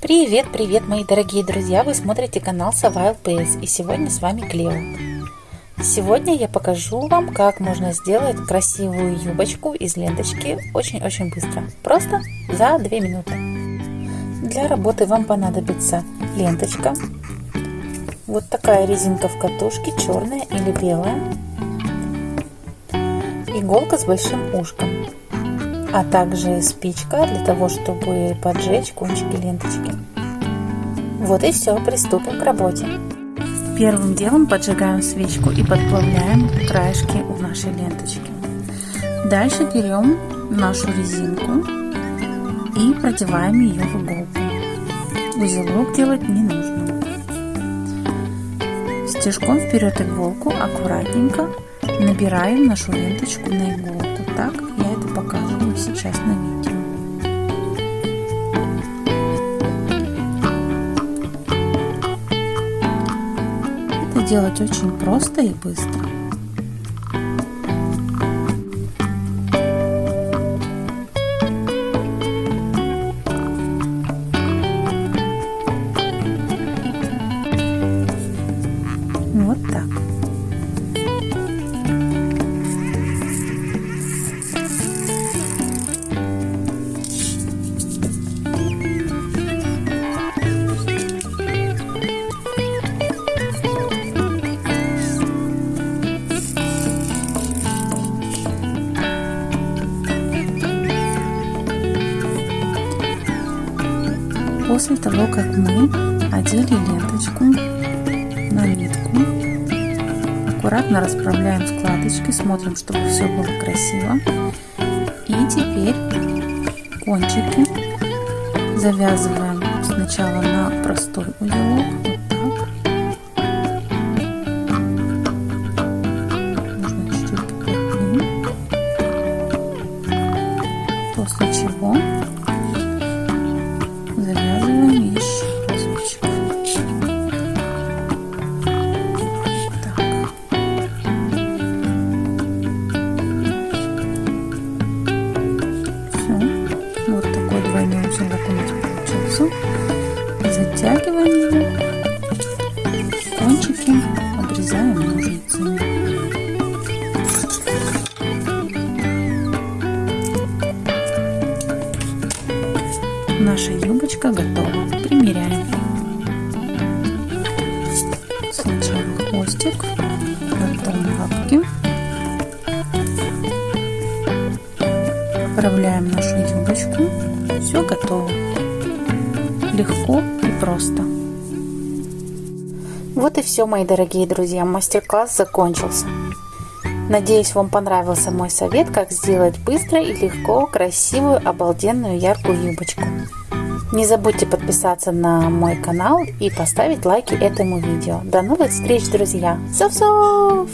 Привет, привет, мои дорогие друзья! Вы смотрите канал Сава ЛПС и сегодня с вами Клео. Сегодня я покажу вам, как можно сделать красивую юбочку из ленточки очень-очень быстро. Просто за 2 минуты. Для работы вам понадобится ленточка, вот такая резинка в катушке, черная или белая, иголка с большим ушком, а также спичка для того, чтобы поджечь кончики ленточки. Вот и все, приступим к работе. Первым делом поджигаем свечку и подплавляем краешки у нашей ленточки. Дальше берем нашу резинку и продеваем ее в иголку. Узелок делать не нужно. Стежком вперед иголку аккуратненько набираем нашу ленточку на иголку. Так я это показываю сейчас на видео. Это делать очень просто и быстро. Вот так. После того, как мы одели ленточку на нитку, аккуратно расправляем складочки, смотрим, чтобы все было красиво. И теперь кончики завязываем сначала на простой узелок, у нас получился. Затягиваем его. Кончики обрезаем ножницами. Наша юбочка готова. Примеряем. Сначала хвостик, потом лапки. Поправляем нашу юбочку. Все готово. Легко и просто. Вот и все, мои дорогие друзья. Мастер-класс закончился. Надеюсь, вам понравился мой совет, как сделать быстро и легко красивую, обалденную, яркую юбочку. Не забудьте подписаться на мой канал и поставить лайки этому видео. До новых встреч, друзья! Сов-сов!